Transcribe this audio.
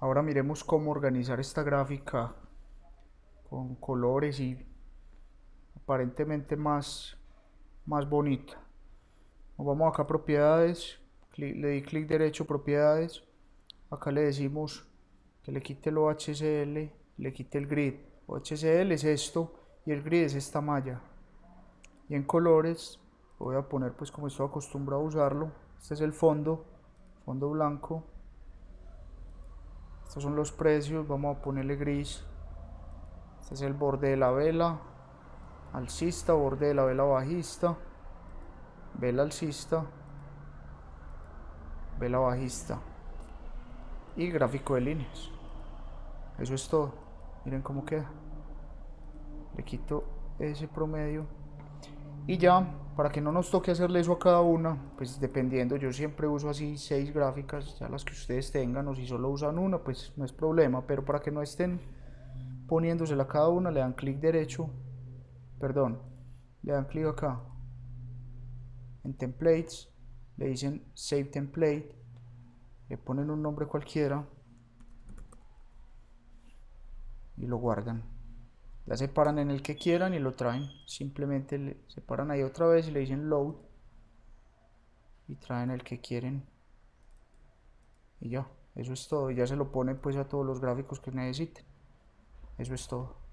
Ahora miremos cómo organizar esta gráfica con colores y aparentemente más, más bonita. Nos vamos acá a propiedades, le di clic derecho propiedades, acá le decimos que le quite el OHCL, le quite el grid. OHCL es esto y el grid es esta malla. Y en colores voy a poner pues como estoy acostumbrado a usarlo, este es el fondo, fondo blanco estos son los precios. Vamos a ponerle gris. Este es el borde de la vela. Alcista borde de la vela bajista. Vela alcista. Vela bajista. Y gráfico de líneas. Eso es todo. Miren cómo queda. Le quito ese promedio. Y ya para que no nos toque hacerle eso a cada una, pues dependiendo, yo siempre uso así seis gráficas, ya las que ustedes tengan, o si solo usan una, pues no es problema, pero para que no estén poniéndosela a cada una, le dan clic derecho, perdón, le dan clic acá, en templates, le dicen save template, le ponen un nombre cualquiera y lo guardan la separan en el que quieran y lo traen. Simplemente le separan ahí otra vez y le dicen load. Y traen el que quieren. Y ya eso es todo. Ya se lo ponen pues a todos los gráficos que necesiten. Eso es todo